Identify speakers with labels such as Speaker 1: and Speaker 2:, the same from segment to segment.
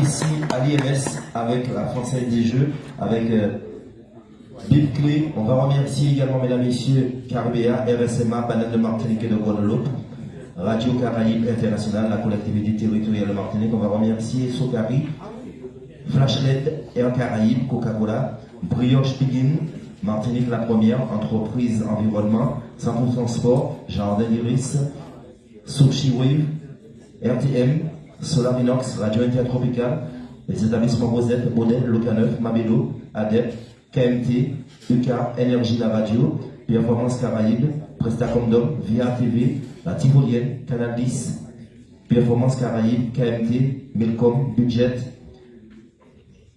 Speaker 1: ici à l'IMS avec la Française des Jeux, avec euh, Bip Clé. On va remercier également, mesdames, messieurs, Carbea, RSMA, Banane de Martinique et de Guadeloupe, Radio Caraïbe Internationale, la collectivité territoriale de Martinique. On va remercier Sokari, Flashlet, Air Caraïbe, Coca-Cola, Brioche Pigin, Martinique la première, entreprise environnement, centre transport, Jardin d'Iris, Sushi Wave, RTM, Solarinox, Radio Intertropicale, les établissements Rosette, Modèle, Loca9, Mabelo, ADEP, KMT, UK, Énergie La Radio, Performance Caraïbe, Prestacomdom, Via TV, La Tivolienne, Canal 10, Performance Caraïbe, KMT, Milcom, Budget,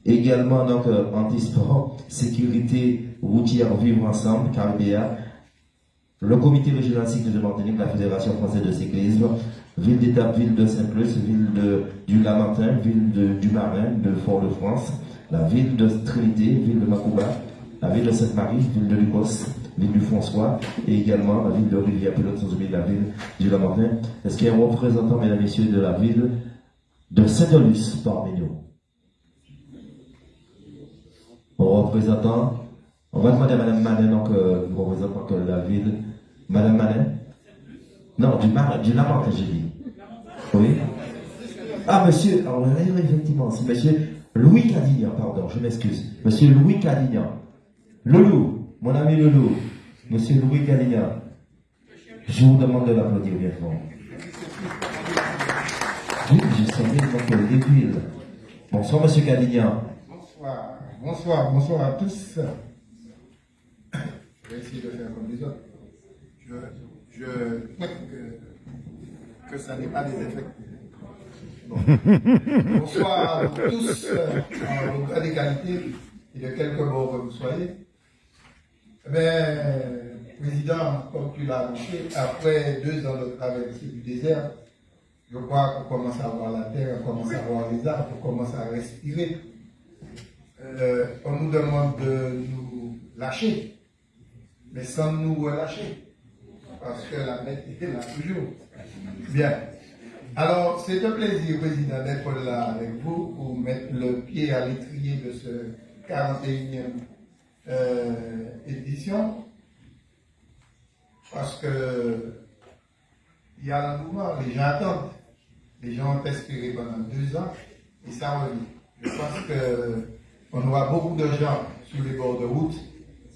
Speaker 1: également donc euh, antisport, sécurité routière vivre ensemble, Carbea, le comité régional cycle de Martinique, la Fédération française de cyclisme, ville d'étape, ville de Saint-Plus, ville de, du Lamentin, ville de, du Marin, de Fort-de-France, la ville de Trinité, ville de Macouba, la ville de Sainte-Marie, ville de Lucos, ville du François, et également la ville de Rivière-Pilote, sans oublier la ville du Lamentin. Est-ce qu'il y a un représentant, mesdames et messieurs, de la ville de Saint-Olus parmi nous? Représentant, on va demander à Madame Manet, donc, euh, de la ville. Madame Manet Non, du, Mar du Lamentin, j'ai dit. Oui Ah, monsieur, alors, effectivement, c'est monsieur Louis Cadignan, pardon, je m'excuse. Monsieur Louis Cadignan. Loulou, mon ami Loulou. Monsieur Louis Cadignan. Je vous demande de l'applaudir bien fort. Oui, j'ai sonné donc le début. Bonsoir, monsieur Cadignan.
Speaker 2: Bonsoir, bonsoir, bonsoir à tous. Je vais de faire comme les autres. Je, je que, que ça n'est pas des effets. Bonsoir à tous, euh, en grande égalité et de quelque bord que vous soyez. Mais, Président, comme tu l'as annoncé, après deux ans de traversée du désert, je crois qu'on commence à voir la terre, on commence à voir les arbres, on commence à respirer. Euh, on nous demande de nous lâcher, mais sans nous relâcher, parce que la bête était là toujours. Bien. Alors, c'est un plaisir, Président, d'être là avec vous pour mettre le pied à l'étrier de ce 41e euh, édition. Parce que il y a un mouvement, les gens attendent. Les gens ont espéré pendant deux ans et ça revient. Je pense qu'on aura beaucoup de gens sur les bords de route